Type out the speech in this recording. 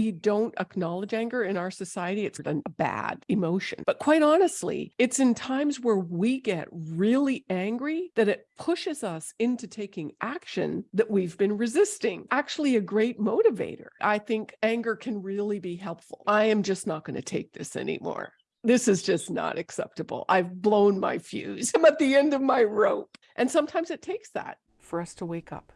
We don't acknowledge anger in our society. It's a bad emotion. But quite honestly, it's in times where we get really angry that it pushes us into taking action that we've been resisting. Actually, a great motivator. I think anger can really be helpful. I am just not going to take this anymore. This is just not acceptable. I've blown my fuse. I'm at the end of my rope. And sometimes it takes that for us to wake up.